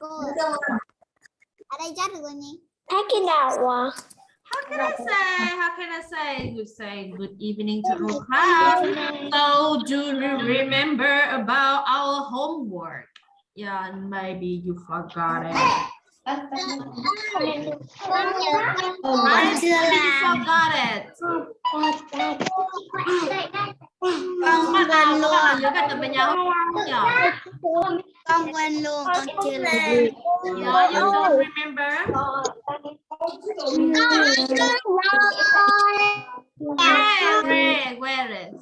cô ở đây chat được How can I say? How can I say? You say good evening to our class. So do you remember about our homework? Yeah, maybe you forgot it. con nhớ con Right? chưa You làm forgot it. Con quên luôn nhớ bài tập về nhà không? Con quên luôn con chưa làm Yeah, you don't remember? Where, where, where is?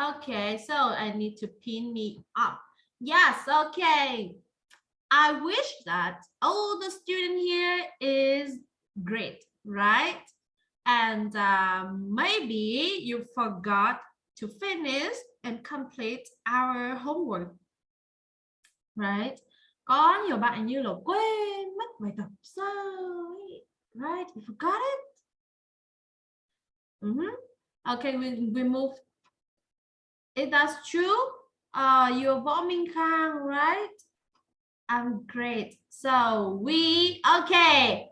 Okay, so I need to pin me up. Yes, okay. I wish that all the student here is great, right? And um, maybe you forgot to finish and complete our homework, right? Có nhiều bạn như là quên mất bài tập sao right? You forgot it? Mhm. Okay, we, we move It that's true, uh, you're Võ Minh Khang, right? I'm great. So we, okay.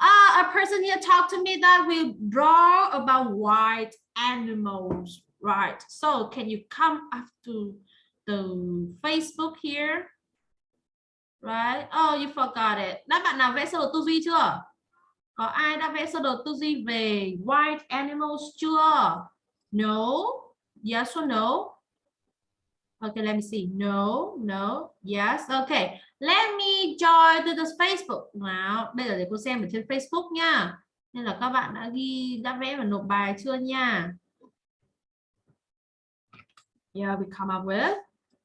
Uh, a person here talked to me that we draw about white animals, right? So can you come up to the Facebook here? Right? Oh, you forgot it. Đã bạn nào vẽ sơ đồ tư duy chưa? Có ai đã vẽ sơ đồ tư duy về white animals chưa? No. Yes or no? Okay, let me see. No, no, yes. Okay, let me join to the Facebook. Nào, bây giờ để cô xem ở trên Facebook nha. Nên là các bạn đã ghi, đã vẽ và nộp bài chưa nha? Yeah, we come up with.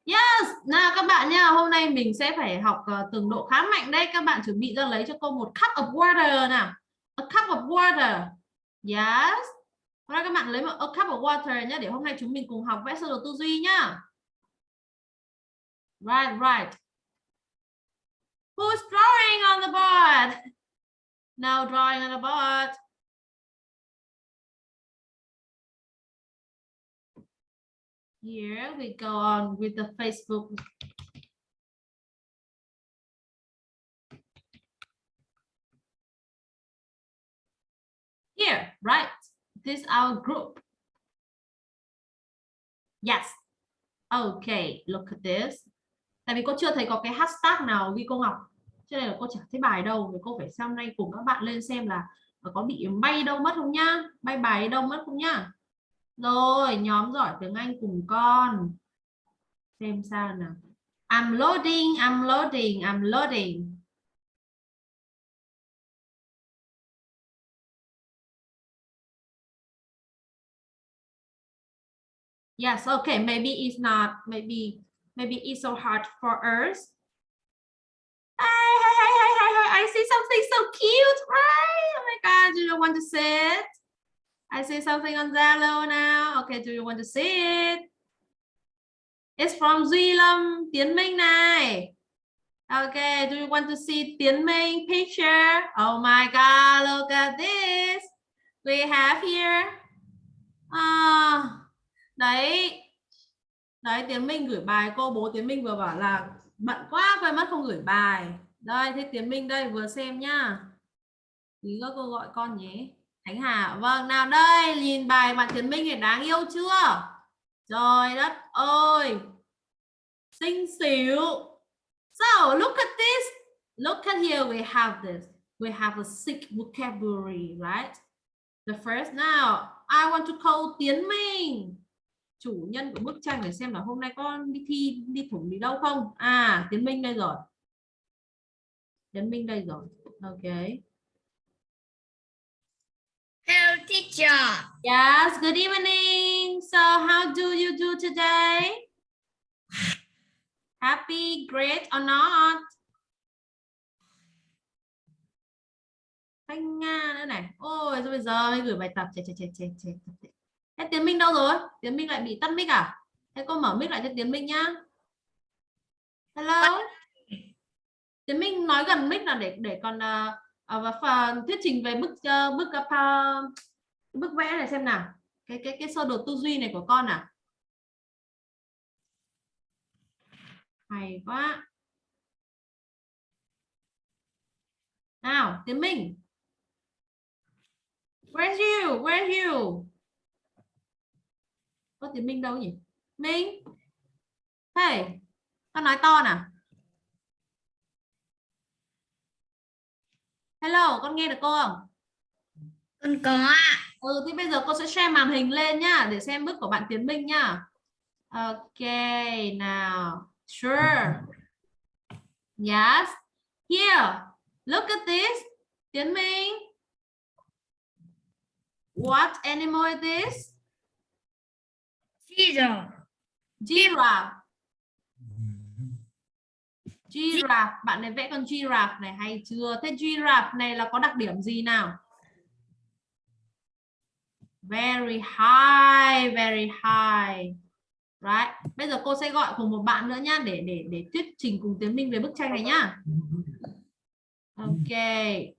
Yes, nào các bạn nha, hôm nay mình sẽ phải học uh, từng độ khá mạnh đấy. Các bạn chuẩn bị ra lấy cho cô một cup of water nào. A cup of water. Yes. Hôm nay các bạn lấy một a cup of water nhé để hôm nay chúng mình cùng học vẽ sơ đồ tư duy nhá. Right, right. Who's drawing on the board? No drawing on the board. Here we go on with the Facebook. Here, right? This our group. Yes. Okay, look at this. Tại vì cô chưa thấy có cái hashtag nào ghi cô Ngọc. Cho nên là cô chẳng thấy bài đâu. Thì cô phải xem nay cùng các bạn lên xem là ờ, có bị bay đâu mất không nhá. Bay bài đâu mất không nhá. Rồi, nhóm giỏi tiếng Anh cùng con. Xem sao nào. I'm loading, I'm loading, I'm loading. Yes, okay, maybe it's not, maybe, maybe it's so hard for us. Hi, hi, hi, hi, hi, hi, I see something so cute, right? Oh my God, do you want to see it? I see something on Zalo now. Okay, do you want to see it? It's from Duy Lâm, Tiến Minh này. Okay, do you want to see Tiến Minh picture? Oh my God, look at this. We have here. Ah, đấy đấy, Tiến Minh gửi bài, cô bố Tiến Minh vừa bảo là bận quá quên mất không gửi bài. Đây, thế Tiến Minh đây, vừa xem nhá. Tí nữa cô gọi con nhé. Khánh Hà vâng nào đây, nhìn bài bạn Tiến Minh thì đáng yêu chưa? Trời đất ơi! Xinh xỉu so, look at this. Look at here, we have this. We have a sick vocabulary, right? The first, now, I want to call Tiến Minh chủ nhân của bức tranh để xem là hôm nay con đi thi đi thủng đi đâu không? À Tiến Minh đây rồi. Tiến Minh đây rồi. Ok. Hello teacher. Yes good evening. So how do you do today? Happy great or not? Thanh Nga nữa này. Ôi rồi bây giờ mới gửi bài tập? Chết chết chết chết chết Thế Tiến Minh đâu rồi? Tiến Minh lại bị tắt mic à? Thế cô mở mic lại cho Tiến Minh nhá. Hello. Tiến Minh nói gần mic là để để còn uh, phần thuyết trình về bức uh, bức uh, bức vẽ này xem nào. Cái cái cái sơ đồ tư duy này của con à? Hay quá. Nào, Tiến Minh. Where's you? Where's you? Có tiến minh đâu nhỉ minh hey con nói to nào hello con nghe được cô không Con có ạ. Ừ thì bây giờ cô sẽ share màn hình lên nhá để xem bước của bạn Tiến Minh nhá. Ok, nào. Sure. Yes. Here. Look at this. Tiến Minh. What animal is this? Teacher. Giraffe. Giraffe. Bạn này vẽ con giraffe này hay chưa? Thế giraffe này là có đặc điểm gì nào? Very high, very high. Right. Bây giờ cô sẽ gọi cùng một bạn nữa nhá để để để thuyết trình cùng Tiến Minh về bức tranh này nhá. Ok.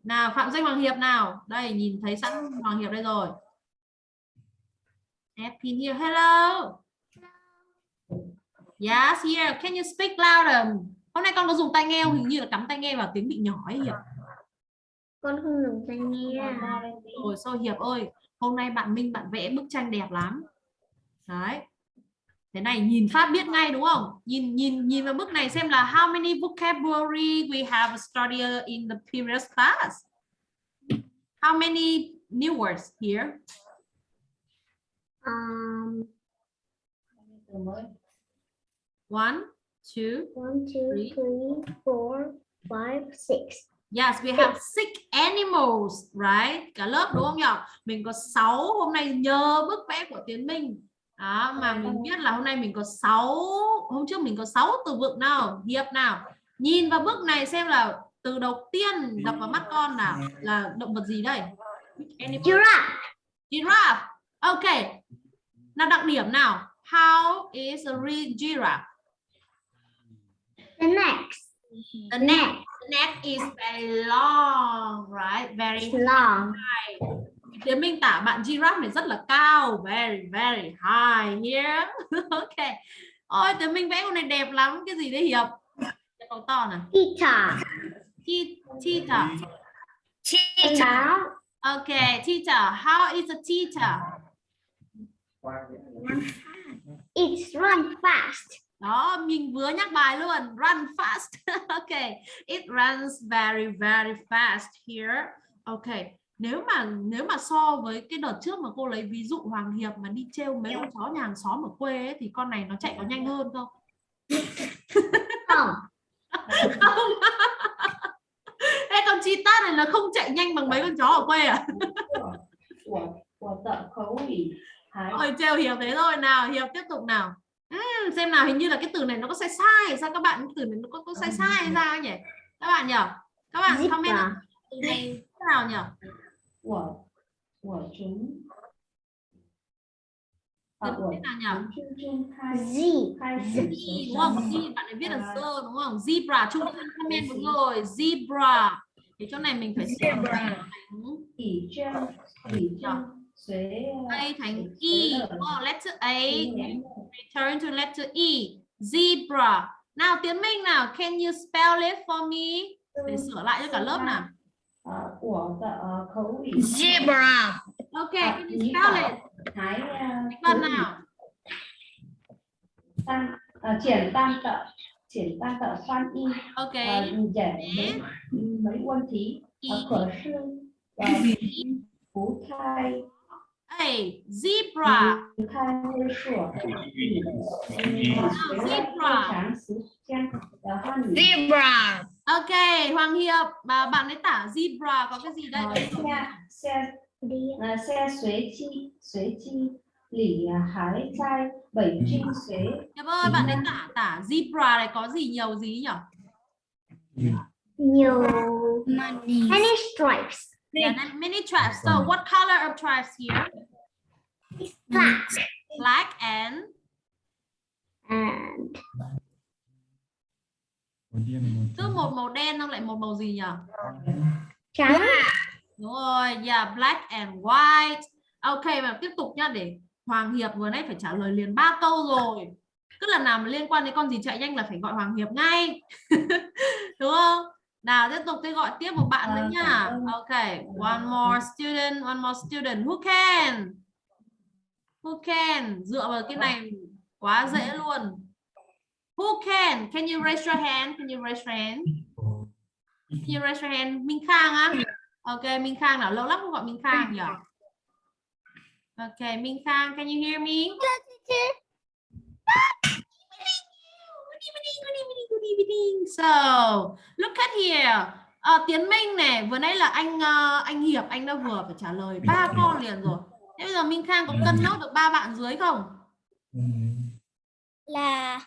Nào Phạm Danh Hoàng Hiệp nào. Đây nhìn thấy sẵn Hoàng Hiệp đây rồi. Happy here. Hello. Yes, here. Can you speak louder? Hôm nay con có dùng tai nghe không? Hình như là cắm tai nghe vào tiếng bị nhỏ ấy Hiệp. Con không dùng tai nghe. Rồi sao Hiệp ơi, hôm nay bạn Minh bạn vẽ bức tranh đẹp lắm. Đấy. Thế này nhìn phát biết ngay đúng không? Nhìn nhìn nhìn vào bức này xem là how many vocabulary we have studied in the previous class. How many new words here? Um, One, two. one, two, Three. three, four, five, six. Yes, we have six animals, right? Cả lớp đúng không nhỉ? Mình có 6 hôm nay nhờ bức vẽ của Tiến Minh. Đó, mà mình biết là hôm nay mình có 6 hôm trước mình có 6 từ vựng nào, hiệp nào. Nhìn vào bức này xem là từ đầu tiên đập vào mắt con nào là động vật gì đây? Animal. Giraffe. Giraffe. Ok. Nào đặc điểm nào? How is a real giraffe? The next. The neck. The neck is very long, right? Very It's long. Tiến Minh tả bạn giraffe này rất là cao very very high here ok ôi Tiến Minh vẽ con này đẹp lắm cái gì đấy Hiệp cái to to nào Cheetah. Che- cheetah Cheetah. ok cheetah how is a cheetah It's run fast. Đó, mình vừa nhắc bài luôn. Run fast. ok. It runs very very fast here. Ok. Nếu mà nếu mà so với cái đợt trước mà cô lấy ví dụ Hoàng Hiệp mà đi trêu mấy con chó nhà hàng xóm ở quê ấy, thì con này nó chạy có nhanh hơn không? không. không. Ê, con chita này nó không chạy nhanh bằng mấy con chó ở quê à? của của tận khấu Ôi trêu hiểu thế rồi nào hiểu tiếp tục nào uhm, xem nào hình như là cái từ này nó có sai sai sao các bạn từ này nó có, có sai sai ra nhỉ các bạn nhỉ các bạn Zip comment à? từ này thế nào nhỉ của của chúng thế nào nhỉ? Z. Z đúng không? Z bạn ấy viết là z đúng không? Zebra trung thân comment đúng rồi. Zebra. Thì chỗ này mình phải sửa. Zebra. Chỉ trang, chỉ dạ. trang A ờ, thành E. Oh, letter A. Return to letter E. Zebra. Nào Tiến Minh nào, can you spell it for me? Để sửa lại cho cả lớp nào. Ờ, của ờ, khẩu. Zebra. Ok, à, can you spell it? Cái phần nào? Tăng, Chuyển tam tợ, Chuyển tam tợ phan y. Ok. Giải mấy quân thí. Khở sư. Phú thai. A. Zebra. Zebra. Zebra. Ok, Hoàng Hiệp, bà bạn ấy tả zebra có cái gì đây? Ờ, xe ờ, xe xuế chi xuế chi lỉ à, hái chai bảy trinh xuế. Hiệp ơi, bạn ấy tả tả zebra này có gì nhiều gì nhỉ? Nhiều money, many stripes. Dạ yeah, many stripes. So what color of stripes here? Black. Black and And cứ một màu đen không lại một màu gì nhỉ? trắng. Đúng rồi, yeah, black and white. Ok và tiếp tục nhá để Hoàng Hiệp vừa nãy phải trả lời liền ba câu rồi. cứ lần nào mà liên quan đến con gì chạy nhanh là phải gọi Hoàng Hiệp ngay đúng không nào tiếp tục tôi gọi tiếp một bạn nữa nha ok one more student one more student who can who can? Dựa vào cái này quá dễ luôn. Who can? Can you raise your hand? Can you raise your hand? Can you raise your hand? Minh Khang á. Ok Minh Khang nào? Lâu lắm không gọi Minh Khang nhỉ? Ok Minh Khang can you hear me. So, look at here. Ờ, Tiến Minh này, vừa nãy là anh ờ, anh Hiệp anh đã vừa phải trả lời ba con liền rồi. Thế bây giờ Minh Khang có cân nốt được ba bạn dưới không? Là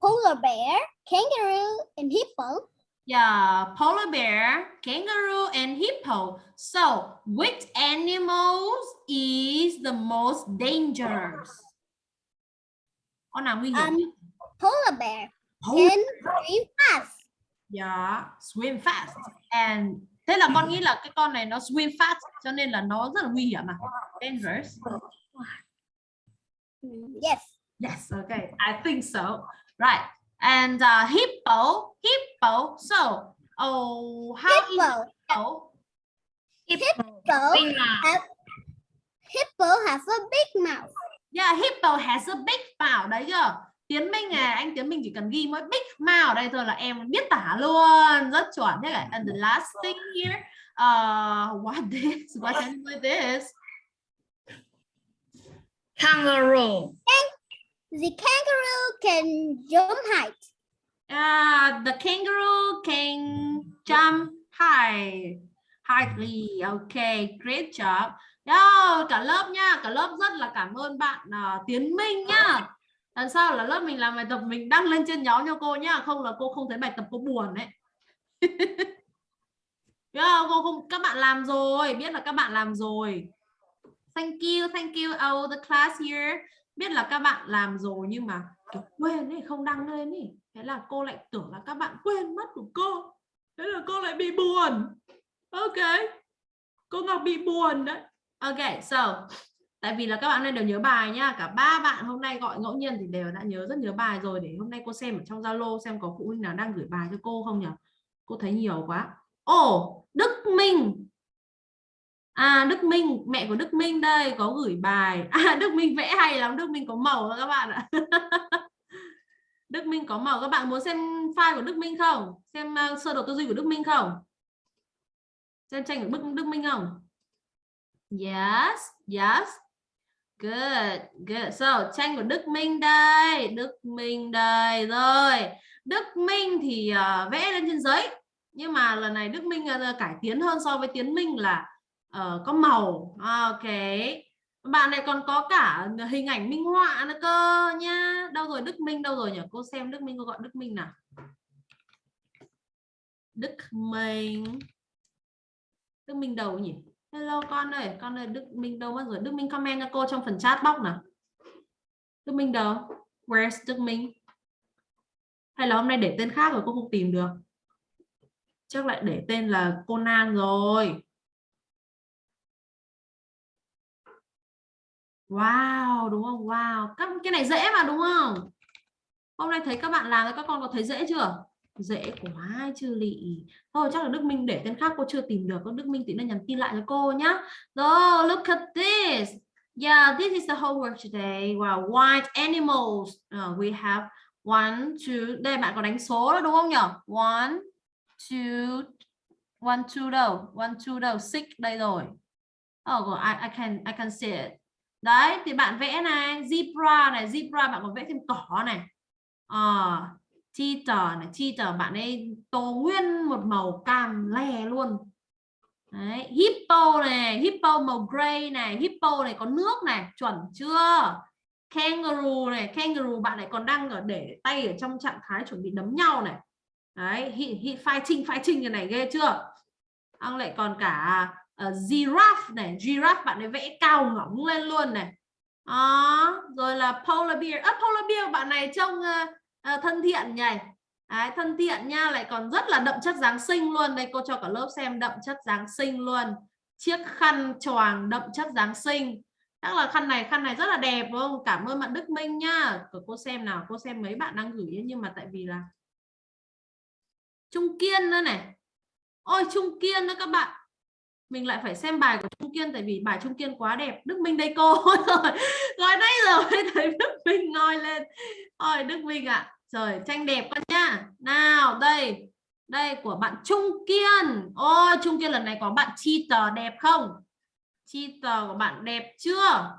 polar bear, kangaroo, and hippo. Yeah, polar bear, kangaroo and hippo. So, which animals is the most dangerous? Con nào nguy hiểm Um, nhất? Polar bear Polar can swim fast. Yeah, swim fast. And thế là con nghĩ là cái con này nó swim fast cho nên là nó rất là nguy hiểm à? Dangerous. Yes. Yes, okay. I think so. Right. And uh, hippo, hippo. So, oh, how is Hippo. hippo? Hippo have, hippo has a big mouth. Yeah, hippo has a big mouth. Đấy chưa? Tiến Minh này, anh Tiến Minh chỉ cần ghi mỗi big mouth đây thôi là em biết tả luôn. Rất chuẩn. Thế cả. And the last thing here, uh, what this? What animal is this? Kangaroo. The kangaroo can jump height. Uh, the kangaroo can jump high. Highly. Okay, great job. Yo, cả lớp nha, cả lớp rất là cảm ơn bạn uh, Tiến Minh nhá. Lần sau là lớp mình làm bài tập mình đăng lên trên nhóm cho cô nhá, không là cô không thấy bài tập cô buồn đấy. yeah, cô không các bạn làm rồi, biết là các bạn làm rồi. Thank you, thank you all the class here. Biết là các bạn làm rồi nhưng mà kiểu quên ấy, không đăng lên ấy. Thế là cô lại tưởng là các bạn quên mất của cô. Thế là cô lại bị buồn. Ok. Cô Ngọc bị buồn đấy. Ok, so tại vì là các bạn này đều nhớ bài nhá, cả ba bạn hôm nay gọi ngẫu nhiên thì đều đã nhớ rất nhớ bài rồi để hôm nay cô xem ở trong Zalo xem có phụ huynh nào đang gửi bài cho cô không nhỉ? Cô thấy nhiều quá. Ồ, Đức Minh. À Đức Minh, mẹ của Đức Minh đây có gửi bài. À Đức Minh vẽ hay lắm, Đức Minh có màu các bạn ạ. Đức Minh có màu các bạn muốn xem file của Đức Minh không? Xem uh, sơ đồ tư duy của Đức Minh không? Xem tranh của Đức, Đức Minh không? Yes, yes. Good, good. So, tranh của Đức Minh đây, Đức Minh đây. Rồi, Đức Minh thì uh, vẽ lên trên giấy. Nhưng mà lần này Đức Minh uh, cải tiến hơn so với Tiến Minh là uh, có màu. Ok. Bạn này còn có cả hình ảnh minh họa nữa cơ nha. Đâu rồi Đức Minh đâu rồi nhỉ? Cô xem Đức Minh cô gọi Đức Minh nào. Đức Minh. Đức Minh đâu nhỉ? Hello con ơi, con ơi Đức Minh đâu mất rồi? Đức Minh comment cho cô trong phần chat box nào. Đức Minh đâu? Where's Đức Minh? Hay là hôm nay để tên khác rồi cô không tìm được? Chắc lại để tên là Conan rồi. Wow, đúng không? Wow, các cái này dễ mà đúng không? Hôm nay thấy các bạn làm các con có thấy dễ chưa? Dễ quá chư lị. Thôi chắc là Đức Minh để tên khác cô chưa tìm được. Đức Minh tí nữa nhắn tin lại cho cô nhá. oh look at this. Yeah, this is the homework today. Wow, white animals. Uh, we have one, two. Đây bạn có đánh số đó đúng không nhỉ? One, two, one, two đâu? One, two đâu? Six đây rồi. Oh, I, I can I can see it. Đấy, thì bạn vẽ này, zebra này, zebra bạn còn vẽ thêm cỏ này. À, cheetah này, cheetah bạn ấy tô nguyên một màu cam lè luôn. Đấy, hippo này, hippo màu gray này, hippo này có nước này, chuẩn chưa? Kangaroo này, kangaroo bạn lại còn đang ở để tay ở trong trạng thái chuẩn bị đấm nhau này. Đấy, hi, hi, fighting fighting cái này ghê chưa? Ông lại còn cả uh, giraffe này giraffe bạn ấy vẽ cao ngỏng lên luôn này đó rồi là polar bear à, polar bear bạn này trông uh, Ờ, thân thiện nhỉ? Đấy, thân thiện nha lại còn rất là đậm chất Giáng sinh luôn. Đây cô cho cả lớp xem đậm chất Giáng sinh luôn. Chiếc khăn choàng đậm chất Giáng sinh. Chắc là khăn này khăn này rất là đẹp đúng không? Cảm ơn bạn Đức Minh nhá. Của cô xem nào cô xem mấy bạn đang gửi nhưng mà tại vì là Trung Kiên nữa này. Ôi Trung Kiên nữa các bạn. Mình lại phải xem bài của Trung Kiên tại vì bài Trung Kiên quá đẹp. Đức Minh đây cô. Rồi nói nãy giờ thấy Đức Minh ngoi lên. Ôi Đức Minh ạ. à trời tranh đẹp con nhá. Nào đây. Đây của bạn Trung Kiên. Ôi Trung Kiên lần này có bạn chi tờ đẹp không? Chi tờ của bạn đẹp chưa?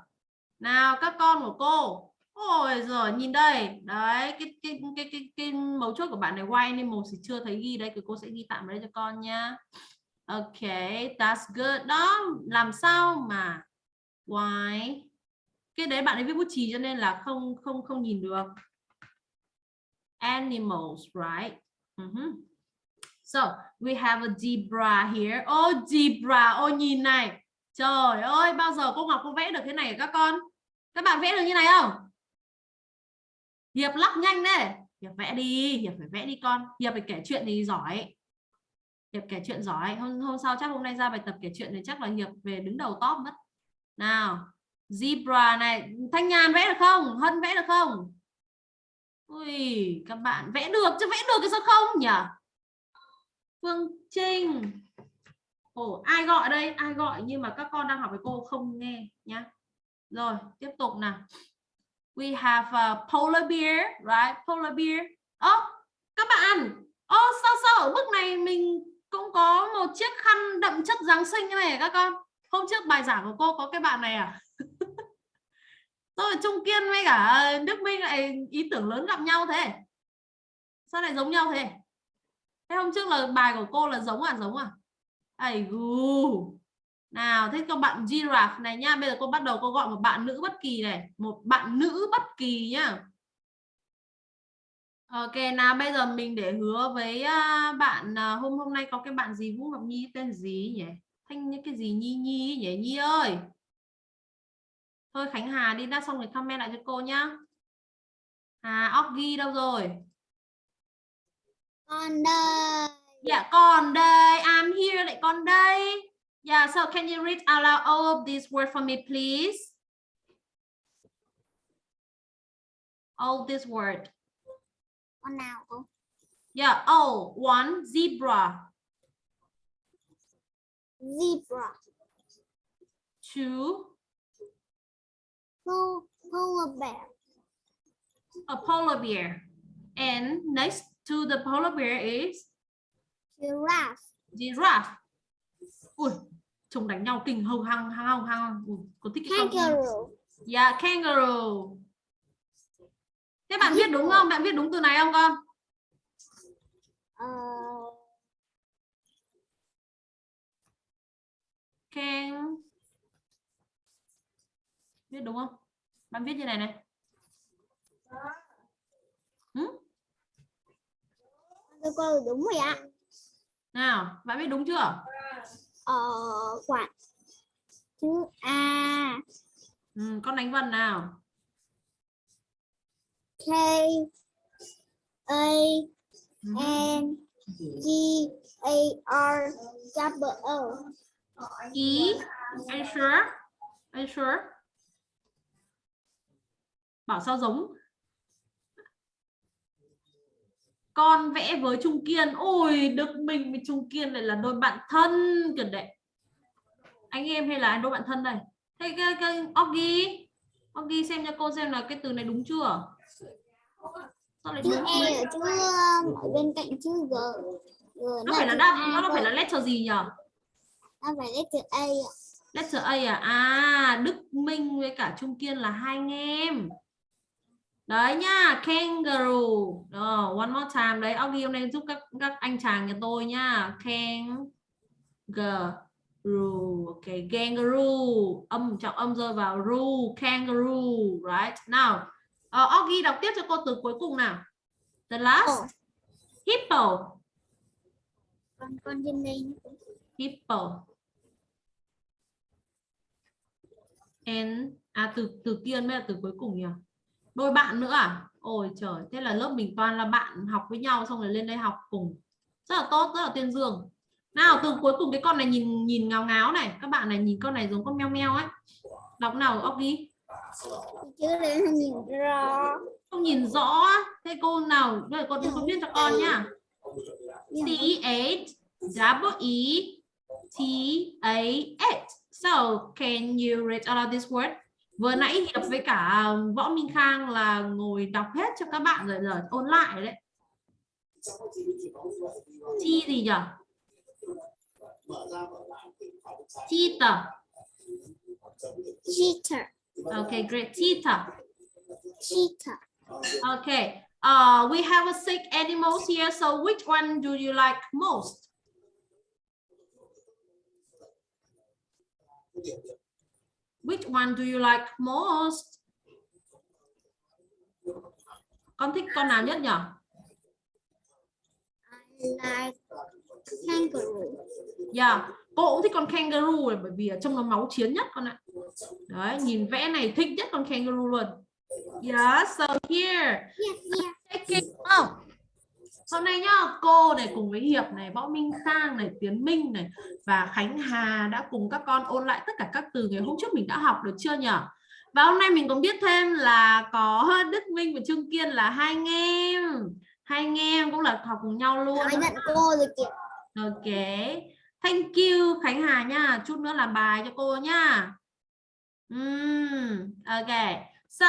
Nào các con của cô. Ôi rồi nhìn đây. Đấy cái cái cái cái, cái mấu chốt của bạn này white nên màu thì chưa thấy ghi. Đây thì cô sẽ ghi tạm ở đây cho con nhá. Ok that's good. Đó làm sao mà why cái đấy bạn ấy viết bút chì cho nên là không không không nhìn được animals right? Uh -huh. so we have a zebra here. Oh zebra oh nhìn này. Trời ơi bao giờ cô Ngọc cô vẽ được thế này các con? Các bạn vẽ được như này không? Hiệp lắc nhanh đấy. Hiệp vẽ đi Hiệp phải vẽ đi con. Hiệp phải kể chuyện thì giỏi. Hiệp kể chuyện giỏi. Hôm, hôm sau chắc hôm nay ra bài tập kể chuyện thì chắc là Hiệp về đứng đầu top mất. Nào zebra này. Thanh Nhàn vẽ được không? Hân vẽ được không? Ui các bạn vẽ được chứ vẽ được cái sao không nhỉ? Phương Trinh. Ồ, ai gọi đây? Ai gọi nhưng mà các con đang học với cô không nghe nhá. Rồi tiếp tục nào. We have a polar bear right? Polar bear. Ơ oh, các bạn. Ơ, oh, sao sao ở bước này mình cũng có một chiếc khăn đậm chất Giáng sinh như này các con? Hôm trước bài giảng của cô có cái bạn này à? rồi Trung Kiên với cả Đức Minh lại ý tưởng lớn gặp nhau thế. Sao lại giống nhau thế? Thế hôm trước là bài của cô là giống à giống à? Ai gu nào, thế các bạn giraffe này nha. Bây giờ cô bắt đầu cô gọi một bạn nữ bất kỳ này. Một bạn nữ bất kỳ nhá Ok, nào, bây giờ mình để hứa với à, bạn à, hôm hôm nay có cái bạn gì, Vũ Ngọc Nhi? Tên gì nhỉ? Thanh, những cái gì Nhi Nhi nhỉ? Nhi ơi! Thôi Khánh Hà đi đã xong rồi comment lại cho cô nhá óc ghi đâu rồi Con đây. Dạ còn đây I'm here lại con đây Yeah, so can you read out loud all of these words for me, please? All this word. Con nào cô? Yeah, oh, one, zebra. Zebra. Two, Pol- Polar bear. a polar bear. And next to the polar bear is Giraffe. giraffe. Ui, chồng đánh nhau kinh hồng hăng hăng hăng hăng. Ui, có thích không? Kangaroo. Yeah, kangaroo. Thế bạn viết đúng không? Bạn viết đúng từ này không con? Ờ, Can viết đúng không? Bạn viết như này này. Ừ? tôi cô đúng rồi ạ. Nào, bạn viết đúng chưa? Ờ, quả. Chữ A. Ừ, con đánh vần nào. K. A. Ừ. N. G. A. R. Double O. Ý, are you sure? Are you sure? Bảo sao giống. Con vẽ với Trung Kiên. Ôi, Đức Minh với Trung Kiên này là đôi bạn thân kìa đấy. Anh em hay là đôi bạn thân đây? Thế cái, cái Oggy. Oggy xem cho cô xem là cái từ này đúng chưa? Sao lại Chữ? E ở chữ ở bên cạnh chữ G. G Nó phải là đáp, nó, nó phải là letter gì nhỉ? Nó phải letter A. Letter A à? À, Đức Minh với cả Trung Kiên là hai anh em. Đấy nhá, kangaroo. Ờ, one more time đấy. Hôm nay giúp các các anh chàng nhà tôi nhá. Kangaroo. Ok, kangaroo. Âm trọng âm rơi vào ru, kangaroo, right? Nào, uh, Oggy đọc tiếp cho cô từ cuối cùng nào. The last Ồ, hippo. con con trên đây Hippo. And à từ từ kia mới là từ cuối cùng nhỉ? Đôi bạn nữa à? Ôi trời, thế là lớp mình toàn là bạn học với nhau xong rồi lên đây học cùng. Rất là tốt, rất là tuyên dương. Nào từ cuối cùng cái con này nhìn nhìn ngáo ngáo này, các bạn này nhìn con này giống con meo meo ấy. đọc nào ốc đi chứ nhìn rõ không nhìn rõ thế cô nào bây giờ cô cô viết cho con nhá C H double E T A H so can you read all of this word vừa nãy hiệp với cả võ minh khang là ngồi đọc hết cho các bạn rồi rồi ôn lại đấy chi gì nhỉ cheetah cheater okay great cheetah cheater Okay. Uh, we have a sick animals here. So which one do you like most? Which one do you like most? Con thích con nào nhất nhỉ? I like kangaroo Yeah, cô cũng thích con kangaroo này bởi vì ở trong nó máu chiến nhất con ạ. Đấy, nhìn vẽ này thích nhất con kangaroo luôn. Yeah, so here yeah yeah Taking oh. Hôm nay nhá, cô này cùng với Hiệp này, Võ Minh Khang này, Tiến Minh này và Khánh Hà đã cùng các con ôn lại tất cả các từ ngày hôm trước mình đã học được chưa nhỉ? Và hôm nay mình còn biết thêm là có Đức Minh và Trương Kiên là hai anh em. Hai anh em cũng là học cùng nhau luôn. nói giận cô rồi kìa Ok. Thank you Khánh Hà nha. Chút nữa làm bài cho cô nha. Mm, okay. So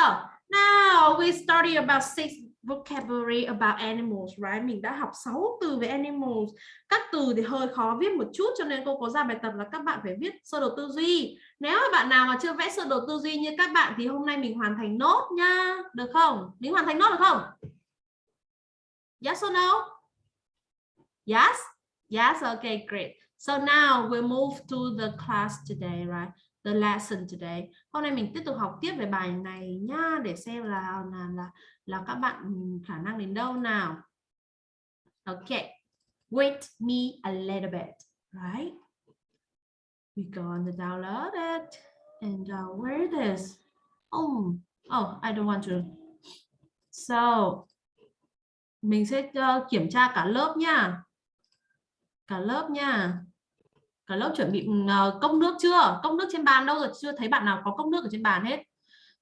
now we study about six vocabulary about animals, right? Mình đã học 6 từ về animals. Các từ thì hơi khó viết một chút cho nên cô có ra bài tập là các bạn phải viết sơ đồ tư duy. Nếu mà bạn nào mà chưa vẽ sơ đồ tư duy như các bạn thì hôm nay mình hoàn thành nốt nha. Được không? Mình hoàn thành nốt được không? Yes or no? Yes? Yes, okay, great. So now we move to the class today, right? The lesson today. Hôm nay mình tiếp tục học tiếp về bài này nhá để xem là là là là các bạn khả năng đến đâu nào. Okay. Wait me a little bit, right? We go on the download it and uh, where it is. Oh, oh, I don't want to. So mình sẽ uh, kiểm tra cả lớp nha. Cả lớp nha cả lớp chuẩn bị ừ, ờ, cốc nước chưa? Cốc nước trên bàn đâu rồi chưa thấy bạn nào có cốc nước ở trên bàn hết.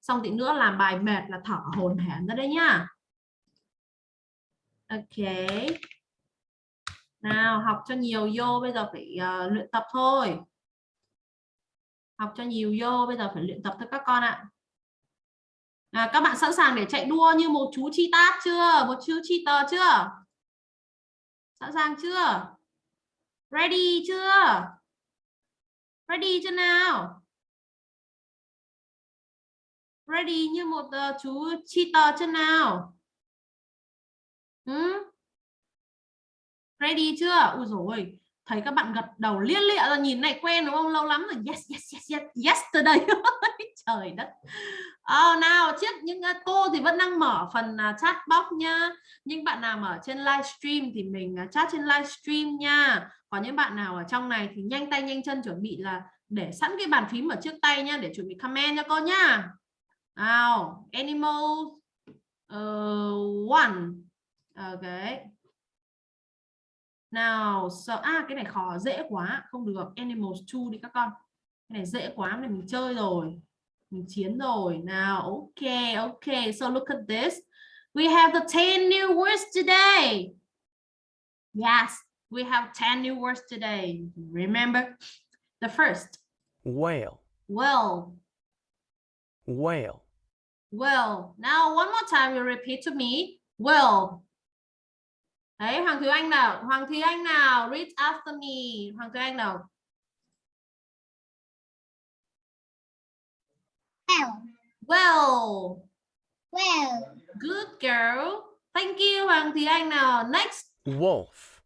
Xong tí nữa làm bài mệt là thở hồn hển ra đây nhá. Ok. Nào học cho nhiều vô bây giờ phải uh, luyện tập thôi. Học cho nhiều vô bây giờ phải luyện tập thôi các con ạ. À, các bạn sẵn sàng để chạy đua như một chú chi tát chưa? Một chú chi tờ chưa? Sẵn sàng chưa? Ready chưa? Ready chưa nào? Ready như một uh, chú cheater chưa nào? Ừ? Ready chưa? Ui rồi thấy các bạn gật đầu liên lịa rồi nhìn này quen đúng không? Lâu lắm rồi. Yes, yes, yes, yes, yesterday. Trời đất. Oh, nào, trước những uh, cô thì vẫn đang mở phần uh, chat box nha. Nhưng bạn nào ở trên livestream thì mình uh, chat trên livestream nha. Còn những bạn nào ở trong này thì nhanh tay nhanh chân chuẩn bị là để sẵn cái bàn phím ở trước tay nhá để chuẩn bị comment cho cô nhá. Nào animal uh, ờ, one. Ờ, ok nào so à cái này khó dễ quá. Không được animals two đi các con. Cái này dễ quá này mình chơi rồi mình chiến rồi nào ok ok so look at this we have the 10 new words today yes we have 10 new words today. Remember the first. whale, Well, whale, well. Now one more time you repeat to me. Well. Đấy, Hoàng Thúy Anh nào. Hoàng Thúy Anh nào. Read after me. Hoàng Thúy Anh nào. Well Well. well Good girl. Thank you Hoàng Thúy Anh nào. Next. wolf,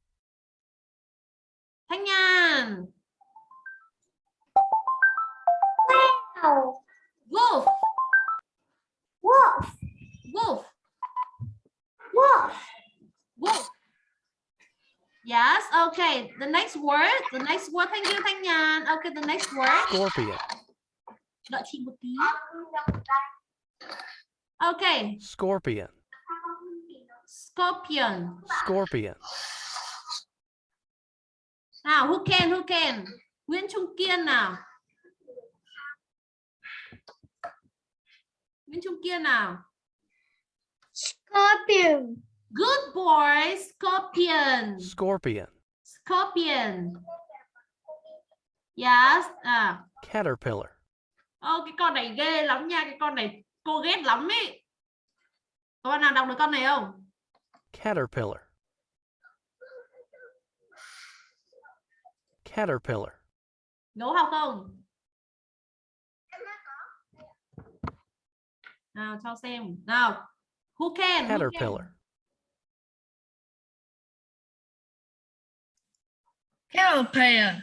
Thanh Nhàn. wow Wolf. wolf Wolf. wolf Wolf. Yes, okay. The next word, the next word. Thank you, Thanh Nhàn. Okay, the next word. scorpion, Đợi chị một tí. Okay, scorpion, scorpion. scorpion, Nào, who can, who can? Nguyễn Trung Kiên nào. Nguyễn Trung Kiên nào. Scorpion. Good boy, scorpion. Scorpion. Scorpion. Yes. À. Caterpillar. Ô, cái con này ghê lắm nha. Cái con này cô ghét lắm ý. Có bạn nào đọc được con này không? Caterpillar. Caterpillar. Đố học không? Nào cho xem. Nào. Who can? Who can? Caterpillar. Caterpillar.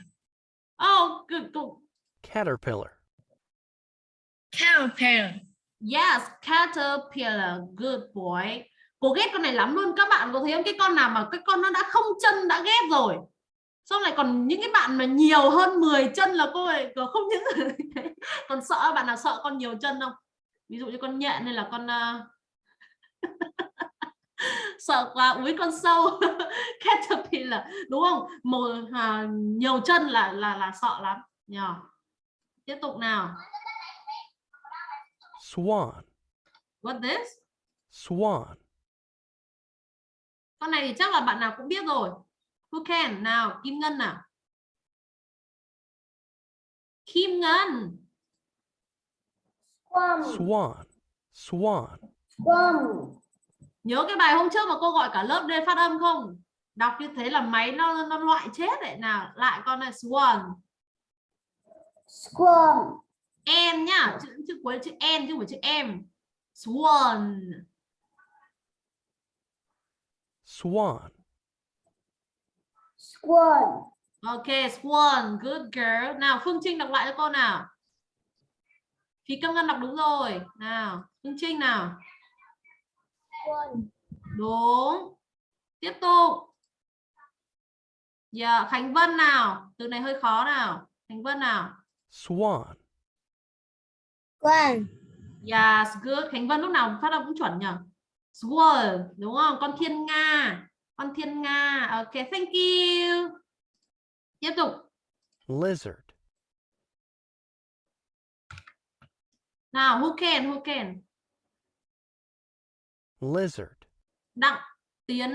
Oh, good, good. Caterpillar. Caterpillar. Yes, caterpillar, good boy. Cô ghét con này lắm luôn. Các bạn có thấy không? Cái con nào mà cái con nó đã không chân đã ghét rồi. Xong lại còn những cái bạn mà nhiều hơn 10 chân là cô ấy có không những còn sợ bạn nào sợ con nhiều chân không? Ví dụ như con nhện hay là con ờ, sợ quá úi con sâu caterpillar đúng không? Một à, nhiều chân là là là sợ lắm. Nhờ. Tiếp tục nào. Swan. What this? Swan. Con này thì chắc là bạn nào cũng biết rồi. Who can? Nào, Kim Ngân nào. Kim Ngân. Swarm. Swan. Swan. Swarm. Nhớ cái bài hôm trước mà cô gọi cả lớp lên phát âm không? Đọc như thế là máy nó nó loại chết đấy. Nào, lại con này swan. Swarm. N nhá, chữ chữ cuối chữ N chứ không phải chữ M. Swan. Swan. Swan. Ok, swan, good girl. Nào, Phương Trinh đọc lại cho cô nào. Phí Câm Ngân đọc đúng rồi. Nào, Phương Trinh nào. Swan. Đúng. Tiếp tục. Dạ, Khánh Vân nào. Từ này hơi khó nào. Khánh Vân nào. Swan. Swan. Yes, good. Khánh Vân lúc nào phát âm cũng chuẩn nhỉ? Swan, đúng không? Con thiên nga. Con thiên nga. Ok, thank you. Tiếp tục. Lizard. Nào, who can, who can? Lizard. Đặng Tiến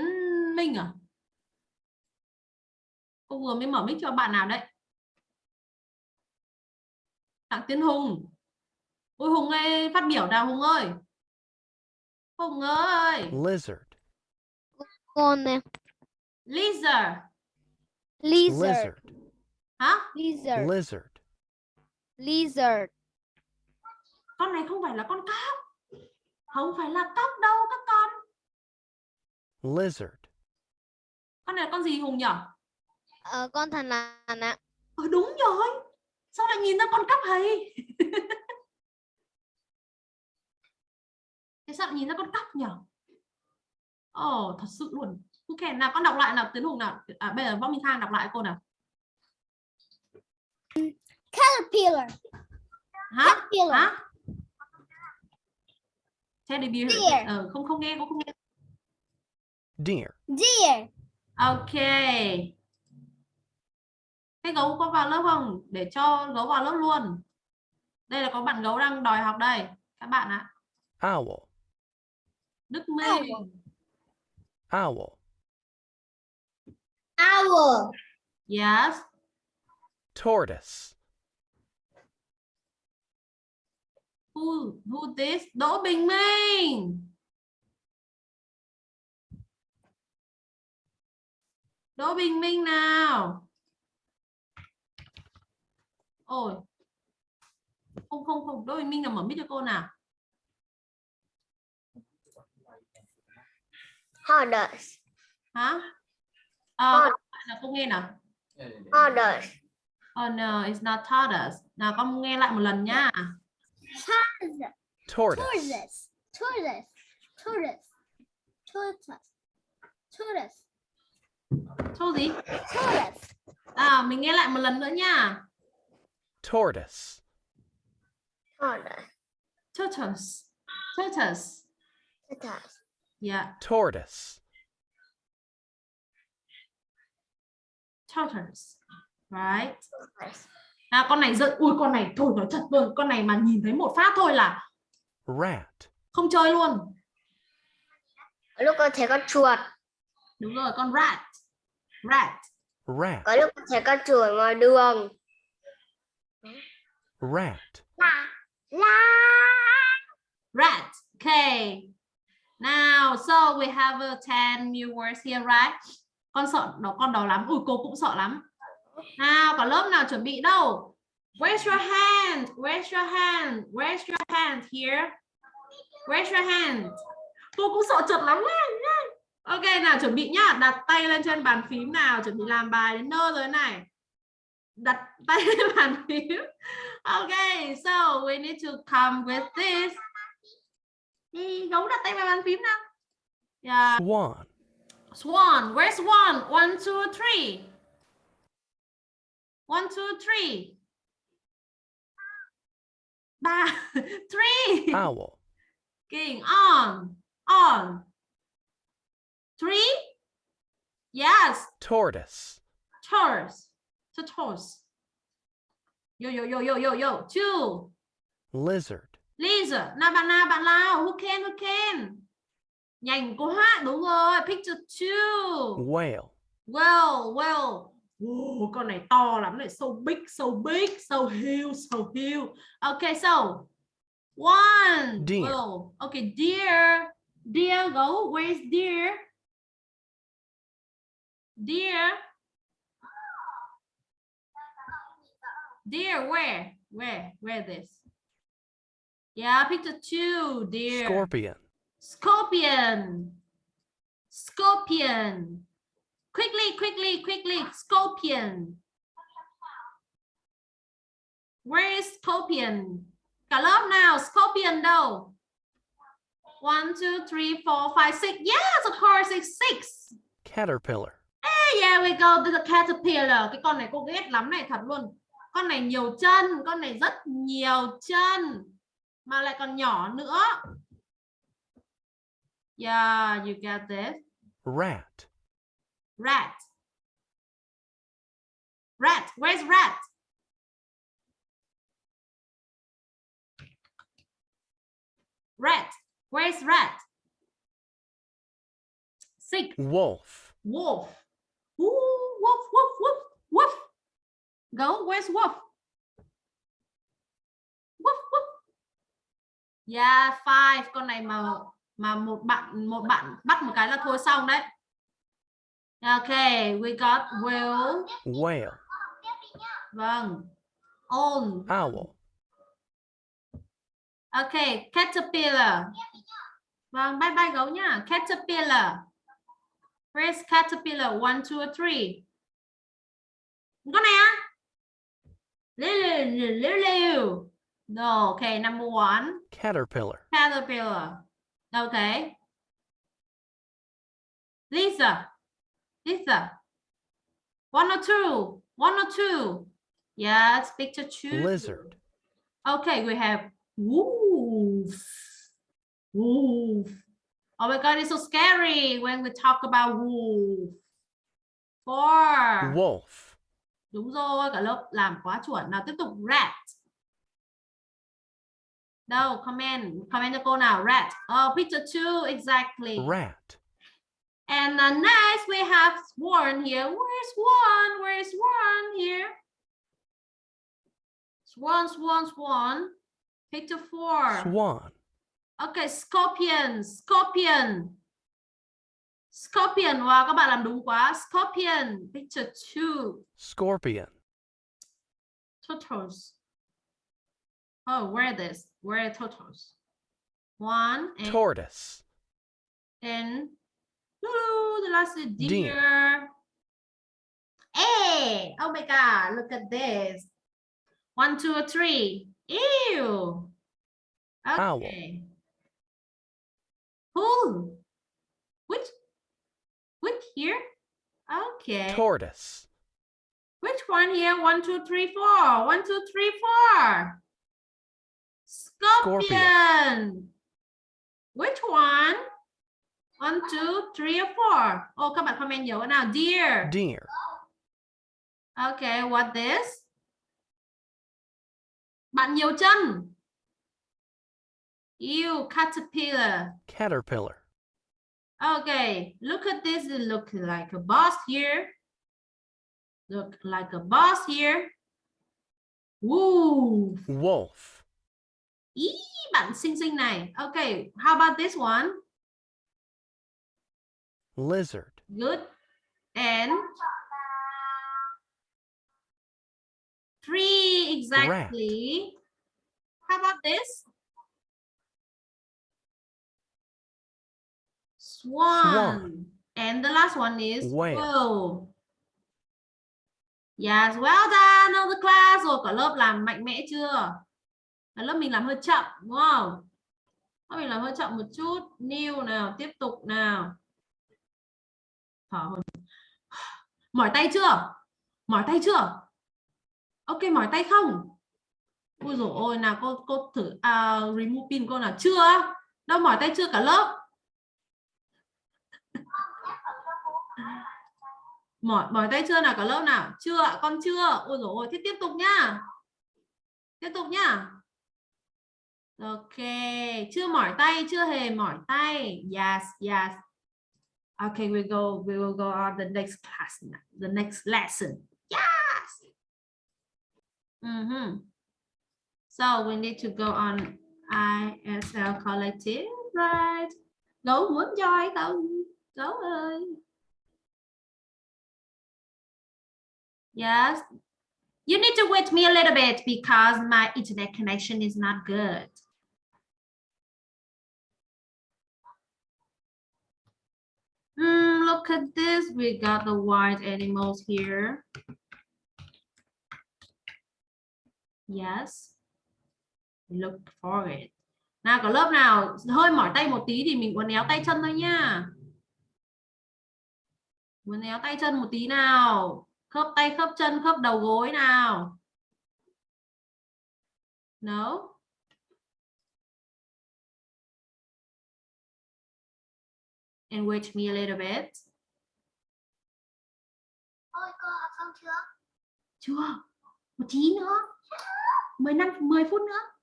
Minh à? Cô vừa mới mở mic cho bạn nào đấy? Đặng Tiến Hùng. Ôi Hùng ơi, phát biểu nào Hùng ơi. Hùng ơi. Lizard. Con nè. Lizard. Lizard. Lizard. Hả? Lizard. Lizard. Lizard. Con này không phải là con cóc. Không phải là cóc đâu các con. Lizard. Con này là con gì Hùng nhỉ? Ờ, con thần lằn ạ. Ờ, đúng rồi. Sao lại nhìn ra con cóc hay? sao nhìn ra con cóc nhỉ? Ồ, thật sự luôn. Ok, nào con đọc lại nào Tiến Hùng nào. À, bây giờ Võ Minh Khang đọc lại cô nào. Caterpillar. Hả? Caterpillar. Hả? Teddy bear. Deer. Ờ, không không nghe, cũng không nghe. Deer. Deer. Ok. Thế gấu có vào lớp không? Để cho gấu vào lớp luôn. Đây là có bạn gấu đang đòi học đây. Các bạn ạ. Owl. Đức Minh. Owl. Owl. Yes. Tortoise. Who, who this? Đỗ Bình Minh. Đỗ Bình Minh nào. Ôi. Không không không, Đỗ Bình Minh nào mở mic cho cô nào. Horse. Hả? Ờ, là cô nghe nào. Horse. Oh no, it's not tortoise. Nào con nghe lại một lần nhá. Tortoise. Tortoise. Tortoise. Tortoise. Tortoise. Gì? Tortoise. À, mình nghe lại một lần nữa nha. Tortoise. Tortoise. Tortoise. Tortoise. Tortoise. Yeah, Tortoise. tortoise. Right. À, con này giận. Ui, con này thôi nói thật luôn. Con này mà nhìn thấy một phát thôi là rat, không chơi luôn Có lúc con thấy con chuột. đúng rồi con rat rat rat, Có lúc con thấy con chuột ngoài đường. rat, La. La. rat okay now so we have uh, 10 new words here right? Con sợ đó con đó lắm. Ui cô cũng sợ lắm. Nào cả lớp nào chuẩn bị đâu? Where's your hand where's your hand where's your hand here. Where's your hand. Cô cũng sợ trượt lắm nha ok nào chuẩn bị nhá. Đặt tay lên trên bàn phím nào chuẩn bị làm bài đến nơi rồi này. Đặt tay lên bàn phím. Okay so we need to come with this. Gấu đặt tay vào bàn phím nào yeah swan, Swan, where's Swan? One, two, three. One, two, three. Ba, three. owl, King, on, on. Three. Yes, tortoise, tortoise, tortoise. Yo, yo, yo, yo, yo, yo. Two. lizard, Lisa, nào bạn nào, bạn nào? Who can, who can? Nhanh quá, đúng rồi. Picture two. whale, Well, well. Wow, con này to lắm này, so big, so big, so huge, so huge. Okay, so one. Deer. Well, okay, deer. Deer, go. Where's deer? Deer. Deer, where? Where? Where this? Yeah, picture two, deer. scorpion, Scorpion. Scorpion. Quickly, quickly, quickly. Scorpion. Where is scorpion? Cả lớp nào, scorpion đâu? One, two, three, four, five, six. Yes, of course, it's six. caterpillar, Hey, yeah, we go to the caterpillar. Cái con này cô ghét lắm này, thật luôn. Con này nhiều chân, con này rất nhiều chân. Mà lại còn nhỏ nữa. Yeah, you get this. rat, Rat. Rat. Where's rat? Rat. Where's rat? Sick. wolf, Wolf. Ooh, wolf, wolf, wolf, wolf. Go. Where's wolf? Wolf, wolf. Yeah, five. Con này mà mà một bạn một bạn bắt một cái là thôi xong đấy. Okay, we got will. whale, Vâng. On. owl, Okay, caterpillar. Vâng, bye bye gấu nhá. Caterpillar. Where's caterpillar? One, two, three. Con này á? Liu, liu, liu, liu. No, okay, number one. caterpillar, Caterpillar. Okay. Lisa. Lisa. One or two. One or two. Yes, picture two. lizard, Okay, we have wolf. Wolf. Oh my god, it's so scary when we talk about wolf. Four. wolf, Đúng rồi, cả lớp làm quá chuẩn. Nào tiếp tục rat. Đâu, comment, comment cho cô nào, rat. Oh, picture two, exactly. rat, And uh, next we have swan here. Where's swan? Where's swan here? Swan, swan, swan. Picture four. swan, Okay, scorpion, scorpion. Scorpion, wow, các bạn làm đúng quá. Scorpion, picture two. scorpion, Turtles. Oh, where this? Where are turtles? One and, tortoise, and the last deer. Deer. Hey, oh my God, look at this. One, two, three. two, or three. Ew. Owl. Okay. Who? Which? Which here? Okay. tortoise, Which one here? One, two, three, four. One, two, three, four. Scorpion. Scorpion. Which one? One, two, three, or four. Oh, các bạn comment nhiều nào. Deer. deer, Okay, what this? Bạn nhiều chân. You caterpillar. Caterpillar. Okay, look at this. It look like a boss here. Look like a boss here. Woo. Wolf. Ý, bạn xinh xinh này. Okay, how about this one? Lizard. Good. And three exactly. How about this? Swan. Swan. And the last one is Whale. whale. Yes, well done, all the class. Rồi cả lớp làm mạnh mẽ chưa? Lớp mình làm hơi chậm đúng không? Lớp mình làm hơi chậm một chút. New nào, tiếp tục nào. Thở hồn. Mỏi tay chưa? Mỏi tay chưa? Ok, mỏi tay không? Ui dồi ôi, nào cô cô thử uh, remove pin cô nào chưa? Đâu mỏi tay chưa cả lớp? mỏi mỏi tay chưa nào cả lớp nào chưa con chưa ôi dồi ôi thế tiếp tục nhá tiếp tục nhá ok chưa mỏi tay chưa hề mỏi tay. Yes yes. Okay we go we will go on the next class now, the next lesson. Yes! Mhm. so we need to go on ISL collective right? Gấu muốn join không gấu ơi Yes. You need to wait me a little bit because my internet connection is not good. Mm, look at this. We got the white animals here. Yes. Look for it. Nào có lớp nào hơi mỏi tay một tí thì mình uốn éo tay chân thôi nha. Uốn éo tay chân một tí nào khớp tay khớp chân khớp đầu gối nào no and wait me a little bit Ôi cô học xong chưa? chưa một tí nữa 10 năm 10 phút nữa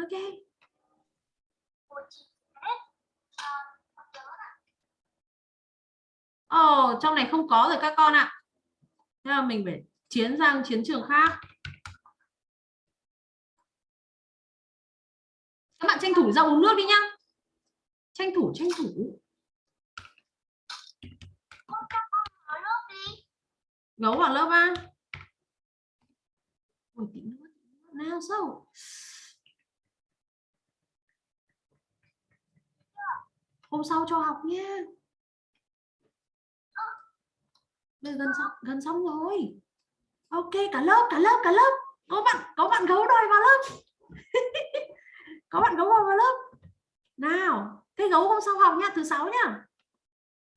ok. Ờ, Ồ, oh, trong này không có rồi các con ạ. Thế là mình phải chiến sang chiến trường khác. Các bạn tranh thủ ra uống nước đi nhá. Tranh thủ, tranh thủ. lớp đi. Gấu vào lớp ba Ôi, tí nữa. Nào. Hôm sau cho học nha. Gần xong, gần xong rồi. Ok, cả lớp, cả lớp, cả lớp. Có bạn, có bạn gấu đòi vào lớp. có bạn gấu đòi vào lớp. Nào, thế gấu hôm sau học nhá thứ sáu nhá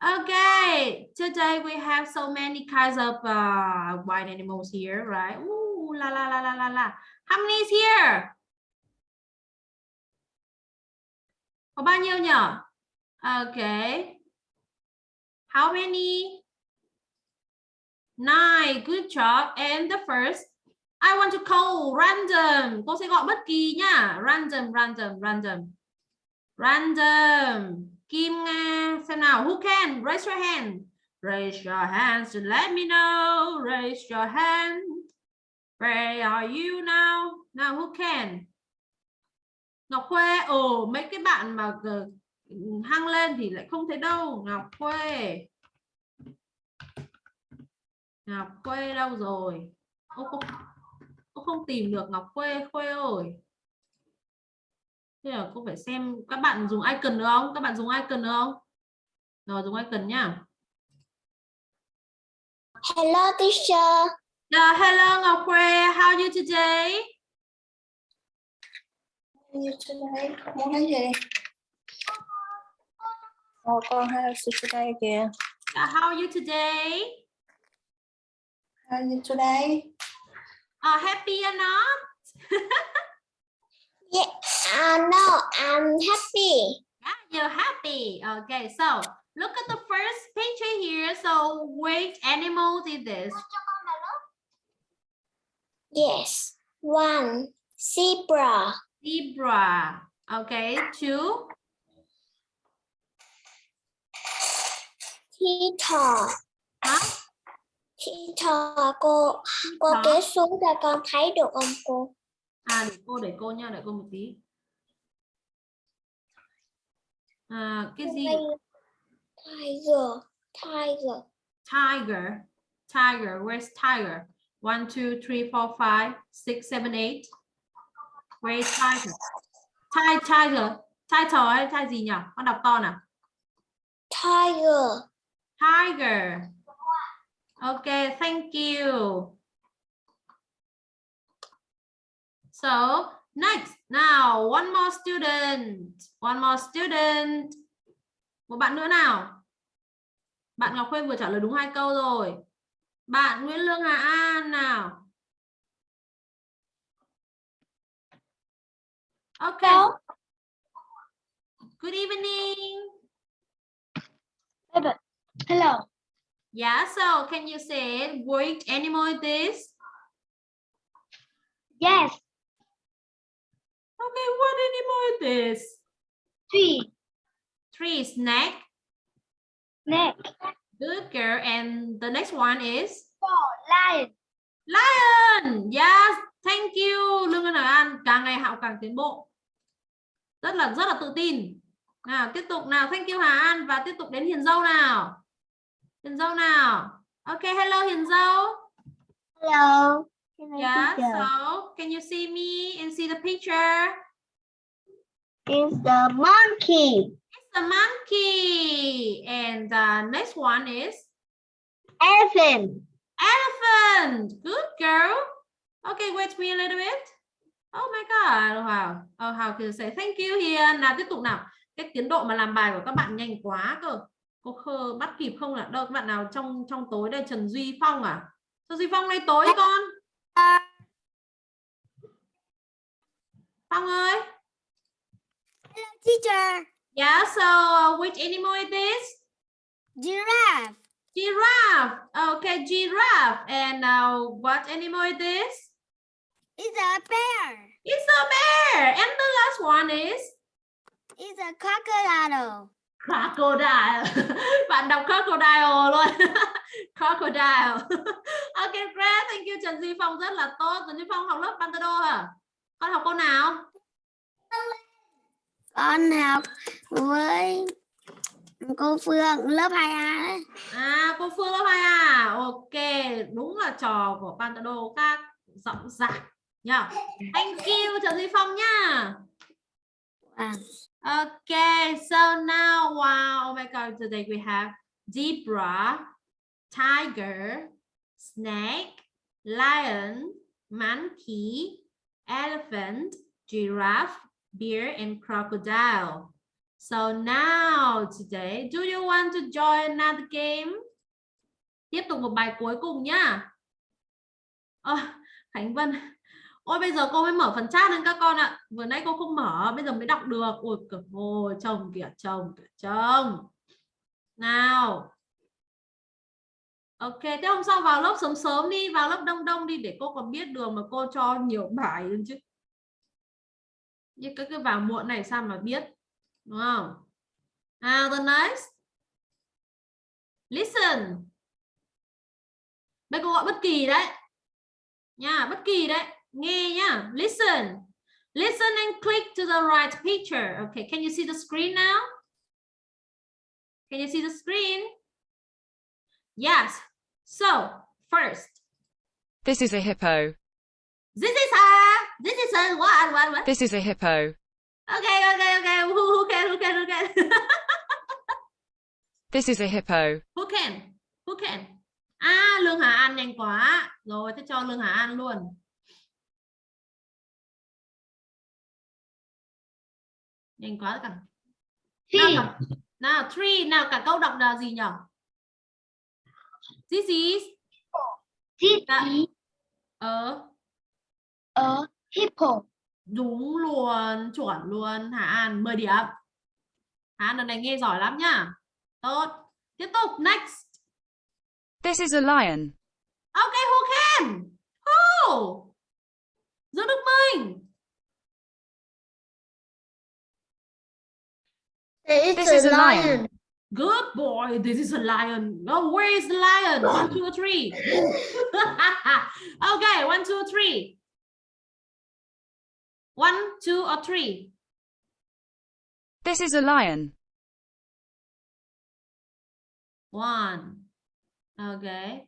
Okay, today we have so many kinds of uh, wild animals here, right? Ooh, la la la la la la. How many is here? Có bao nhiêu nhỉ? Okay. How many? Nine, good job. And the first, I want to call random. Cô sẽ gọi bất kỳ nha. Random, random, random. Random. Kim Nga. Xem nào, who can? Raise your hand. Raise your hands to let me know. Raise your hand. Where are you now? Now, who can? Ngọc Khuê. Ồ, mấy cái bạn mà ờ, hăng lên thì lại không thấy đâu. Ngọc Khuê. Ngọc Khuê đâu rồi? Ô không, cô không tìm được Ngọc Khuê, Khuê ơi. Thế là cô phải xem các bạn dùng icon được không? Các bạn dùng icon được không? Rồi dùng icon nhá. Hello teacher. Yeah, hello Ngọc Khuê, how are you today? như trên đây muốn cái gì Ồ, con hay sự trên đây kìa Yeah, how are you today? hay như trên đây Uh, happy or not? Yeah. Uh, no, I'm happy. Yeah, you're happy. Okay, so look at the first picture here. So which animals is this? Yes. One zebra. Zebra. Okay, two. Hả? Thi thò cô. Cô Thỏ. kéo xuống cho con thấy được không cô? À để cô để cô nha, đợi cô một tí. À, cái gì? Tiger. Tiger. Tiger. Tiger. Where's tiger? One, two, three, four, five, six, seven, eight. Where's tiger? Ti tiger. Title hay tai gì nhỉ? Con đọc to nào. Tiger. Tiger. Okay, thank you. So next, now one more student, one more student. Một bạn nữa nào. Bạn Ngọc Khuê vừa trả lời đúng hai câu rồi. Bạn Nguyễn Lương Hà An nào. Okay. Good evening. Hello. Yeah, so can you say which animal is this? Yes. Okay, what animal is this? Tree. Tree snake. Neck. Good girl. And the next one is Lion. lion. Yes, thank you. Lương Ngân An càng ngày học càng tiến bộ. Rất là rất là tự tin. Nào, tiếp tục nào. Thank you Hà An và tiếp tục đến Hiền Dâu nào. Hiền Dâu nào. Okay, hello Hiền Dâu. Hello. Yeah, so can you see me and see the picture? It's the monkey. It's a monkey. And the next one is Elephant. elephant. Good girl. Okay, wait me a little bit. Oh my God. Wow. Oh, how can you say thank you Hiền. Nào tiếp tục nào. Cái tiến độ mà làm bài của các bạn nhanh quá cơ. Cô khơ bắt kịp không ạ? Đâu các bạn nào trong trong tối đây Trần Duy Phong à? Trần Duy Phong nay tối con. Phong ơi. Teacher. Yeah, so uh, which animal is this? Giraffe. Giraffe. Okay, giraffe. And uh, what animal is this? It's a bear. It's a bear. And the last one is It's a crocodile. crocodile. Bạn đọc crocodile luôn. crocodile. okay, great. Thank you Trần Duy Phong rất là tốt. Trần Duy Phong học lớp Pantado hả? Con học cô nào? Con học với cô Phương lớp 2A đấy. À, cô Phương lớp 2 à? Ok, đúng là trò của Pantado các giọng giải nhá. Thank you Trần Duy Phong nha. Wow. Okay, so now, wow, oh my God, today we have zebra, tiger, snake, lion, monkey, elephant, giraffe, bear, and crocodile. So now, today, do you want to join another game? Tiếp tục một bài cuối cùng nhá. À, Khánh Vân, Ôi bây giờ cô mới mở phần chat lên các con ạ. Vừa nãy cô không mở, bây giờ mới đọc được. Ôi cực ôi, chồng kìa, chồng kìa, chồng. Nào. Ok, thế hôm sau vào lớp sớm sớm đi, vào lớp đông đông đi để cô còn biết đường mà cô cho nhiều bài hơn chứ. Như cái cái vào muộn này sao mà biết. Đúng không? Now the next. Listen. Đây cô gọi bất kỳ đấy. Nha, bất kỳ đấy nghe nhá listen listen and click to the right picture okay can you see the screen now can you see the screen yes so first. This is a hippo. this is a this is a what what what This is a hippo. okay okay okay. Who, who can who can who can? This is a hippo. who can? Who can? À lương hà an nhanh quá. Rồi thế cho lương hà an luôn. Nhanh quá cả. Nào, cả, nào three. Nào cả câu đọc là gì nhỉ This is This is ở hippo. Đúng luôn, chuẩn luôn Hà An mời điểm. Hà An lần này nghe giỏi lắm nhá. Tốt. Tiếp tục next. This is a lion. Okay, who can? Who? Giữ được mình. This is a lion. lion. Good boy. This is a lion. Oh, where is the lion? One, two, three. okay, one, two, three. One, two, or three. This is a lion. One. Okay.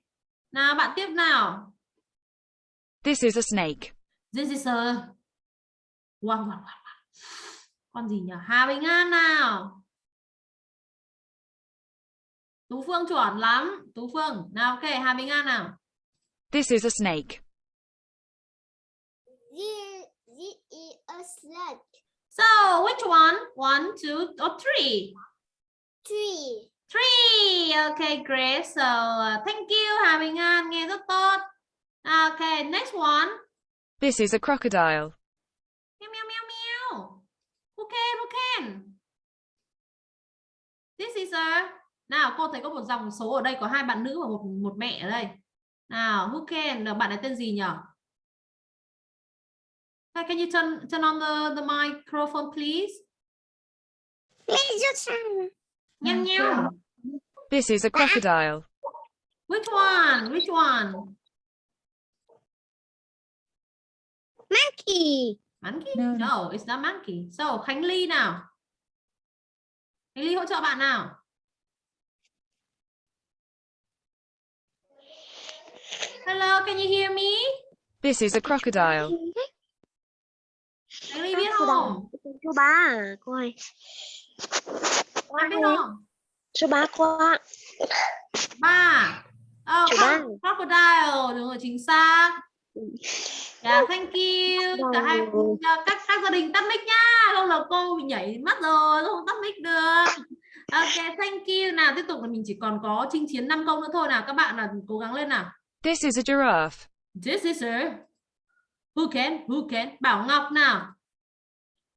Nào bạn tiếp nào. This is a snake. This is a one, one, one. Con gì nhỉ? Hà Bình An nào. Tú Phương chuẩn lắm. Tú Phương. Nào ok, Hà Bình An nào. This is a snake. This, this is a sled. So, which one? One, two, or three? Tree. Three. Okay, great. So, uh, thank you Hà Bình An. Nghe rất tốt. Okay, next one. This is a crocodile. Meow, meow, meow, meow. Who can, who can? This is a... Nào, cô thấy có một dòng số ở đây có hai bạn nữ và một một mẹ ở đây. Nào, who can? Là bạn ấy tên gì nhỉ? Hey, can you turn turn on the the microphone, please? Please meow. This is a crocodile. Which one? Which one? monkey. Monkey? No. No, it's not monkey. So, Khánh Ly nào. Khánh Ly hỗ trợ bạn nào. Hello, can you hear me? This is a crocodile. Khánh Ly biết không? Số 3 à, cô ơi. Bạn biết không? Số 3 qua. Ba. Oh, Số crocodile, đúng rồi, chính xác. Yeah, thank you. Cả hai Vâng. các các gia đình tắt mic nhá. Không là cô bị nhảy mất rồi, không tắt mic được. Ok, thank you. Nào tiếp tục là mình chỉ còn có chinh chiến 5 câu nữa thôi nào. Các bạn là cố gắng lên nào. This is a giraffe. This is a Who can? Who can? Bảo Ngọc nào.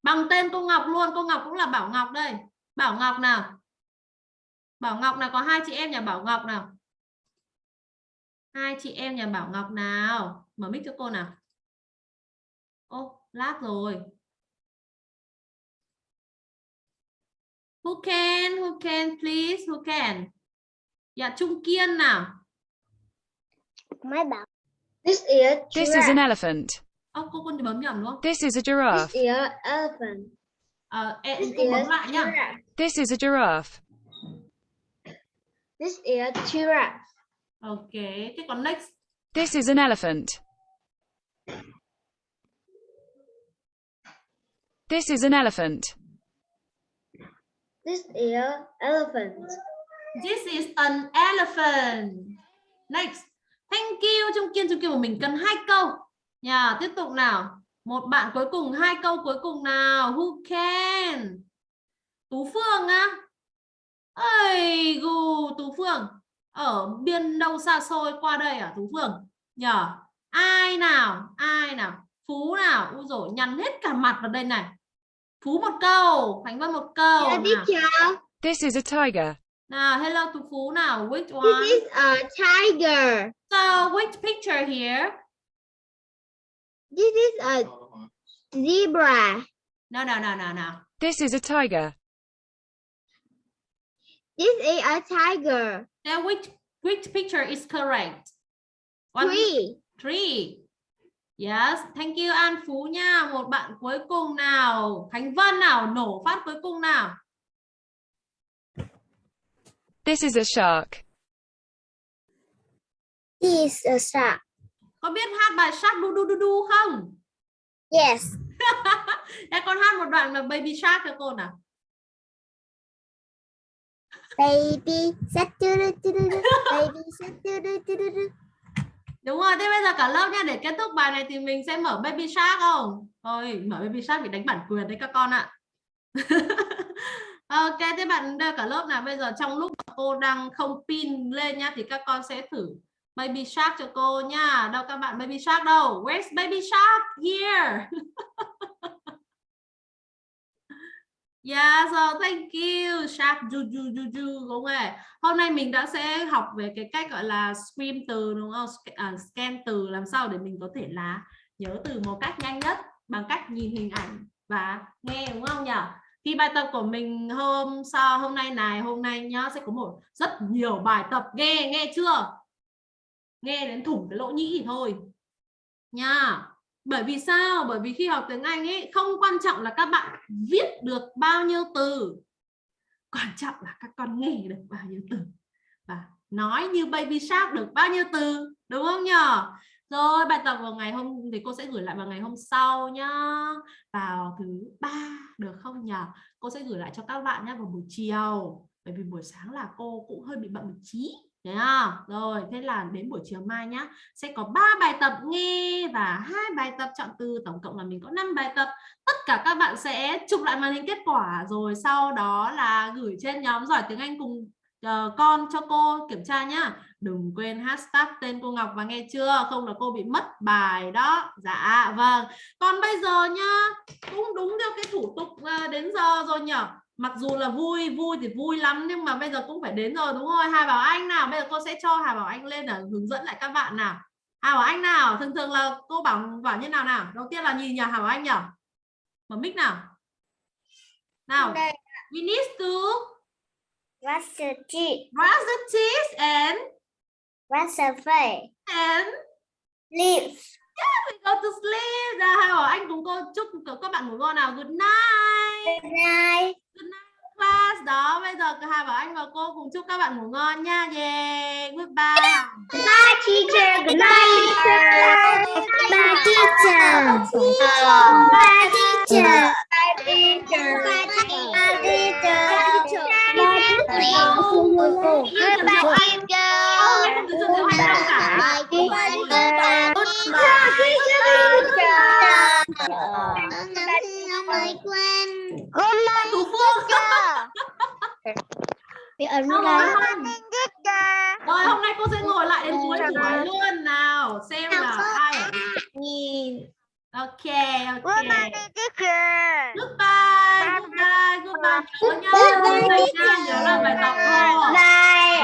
Bằng tên cô Ngọc luôn, cô Ngọc cũng là Bảo Ngọc đây. Bảo Ngọc nào. Bảo Ngọc nào có hai chị em nhà Bảo Ngọc nào. Hai chị em nhà Bảo Ngọc nào. Mở mic cho cô nào. Ô, lát rồi. Who can? Who can please? Who can? Dạ Trung Kiên nào. Máy bảo. This is This is an elephant. Ô, cô cô bấm nhầm đúng không? This is a giraffe. is elephant. Ờ, em This cô bấm is lại nhá. This is a giraffe. This is giraffe. Ok, thế còn next. This is an elephant. This is an elephant. This is elephant. This is an elephant. Next. Thank you. Trung Kiên, Trung Kiên của mình cần hai câu. Nhà tiếp tục nào. Một bạn cuối cùng, hai câu cuối cùng nào. Who can? Tú Phương á. Ây gù, Tú Phương. Ở biên đâu xa xôi qua đây à Tú Phương? Nhờ. Ai nào? Ai nào? Phú nào? Ui dồi, nhăn hết cả mặt vào đây này. Phú một câu, Khánh Vân một câu. Yeah, nào. teacher. This is a tiger. Nào, hello Tú Phú nào. Which one? This is a tiger. So, which picture here? This is a zebra. No, no, no, no, no. This is a tiger. This is a tiger. Then which which picture is correct? One, Three. three. Yes, thank you An Phú nha. Một bạn cuối cùng nào. Khánh Vân nào, nổ phát cuối cùng nào. This is a shark. This is a shark. Có biết hát bài Shark du du du du không? Yes. Để con hát một đoạn là Baby Shark cho cô nào. Baby shark do do do do. Baby shark do do do do do. Đúng rồi, thế bây giờ cả lớp nha, để kết thúc bài này thì mình sẽ mở Baby Shark không? Thôi, mở Baby Shark bị đánh bản quyền đấy các con ạ. Ờ, ok, thế bạn cả lớp nào bây giờ trong lúc cô đang không pin lên nhá thì các con sẽ thử Baby Shark cho cô nha. Đâu các bạn Baby Shark đâu? Where's Baby Shark? Here. Yeah, so thank you. Shark ju ju ju ju đúng rồi. Hôm nay mình đã sẽ học về cái cách gọi là screen từ đúng không? À, scan từ làm sao để mình có thể là nhớ từ một cách nhanh nhất bằng cách nhìn hình ảnh và nghe đúng không nhỉ? Khi bài tập của mình hôm sau, hôm nay này, hôm nay nhá, sẽ có một rất nhiều bài tập. Nghe nghe chưa? Nghe đến thủng cái lỗ nhĩ thì thôi. Nha. Bởi vì sao? Bởi vì khi học tiếng Anh ấy, không quan trọng là các bạn viết được bao nhiêu từ. Quan trọng là các con nghe được bao nhiêu từ. Và nói như baby shark được bao nhiêu từ, đúng không nhở? Rồi bài tập vào ngày hôm thì cô sẽ gửi lại vào ngày hôm sau nhá. Vào thứ ba được không nhở? Cô sẽ gửi lại cho các bạn nhé vào buổi chiều. Bởi vì buổi sáng là cô cũng hơi bị bận một trí không? Rồi, thế là đến buổi chiều mai nhá Sẽ có 3 bài tập nghe và hai bài tập chọn từ. Tổng cộng là mình có 5 bài tập. Tất cả các bạn sẽ chụp lại màn hình kết quả. Rồi sau đó là gửi trên nhóm giỏi tiếng Anh cùng uh, con cho cô kiểm tra nhá. Đừng quên hashtag tên cô Ngọc và nghe chưa? Không là cô bị mất bài đó. Dạ vâng. Còn bây giờ nhá Cũng đúng theo cái thủ tục uh, đến giờ rồi nhở? Mặc dù là vui vui thì vui lắm nhưng mà bây giờ cũng phải đến rồi đúng không? Hà Bảo Anh nào? Bây giờ cô sẽ cho Hà Bảo Anh lên để hướng dẫn lại các bạn nào. Hà Bảo Anh nào? Thường thường là cô bảo bảo như nào nào? Đầu tiên là nhìn nhỉ Hà Bảo Anh nhỉ mở mic nào? Nào? We need to Brush your teeth. brush the teeth and Brush your face. and Lips. we go to sleep ra Hà Bảo Anh cùng cô chúc các bạn ngủ ngon nào good night Good night. Good night class đó bây giờ cả Hà Bảo Anh và cô cùng chúc các bạn ngủ ngon nha yeah goodbye Bye, teacher. Good night, teacher. Bye, teacher. Bye, teacher. Bye, teacher. Bye, teacher. Goodbye, đâu ấn Đâu rồi? Rồi hôm nay cô sẽ ngồi lại đến cuối buổi luôn nào xem là ai Nhìn. Ok ok. Goodbye Goodbye Goodbye. Nhớ nhá Goodbye, Goodbye teacher. Nhớ là bài tập thôi. Bye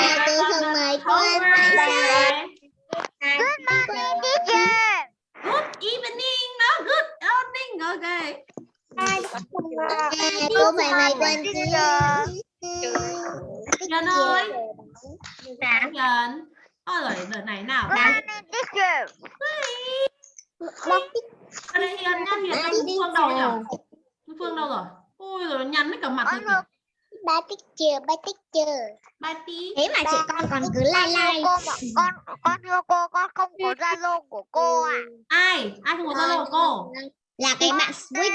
and good night. Good evening. Đó Good evening. Ok. Cô phải mày quên Nhân ơi. Nhân Ôi rồi đợt này nào Ở đây Hiền nha Hiền đâu Phương đâu nhỉ? Phương đâu rồi? Ôi rồi nhắn hết cả mặt rồi kìa Ba teacher, ba teacher. Bye tí Thế mà trẻ con còn cứ lai lai. cô con con thưa cô con không có zalo của cô à? Ai? Ai không có zalo của cô? Là cái bạn Squid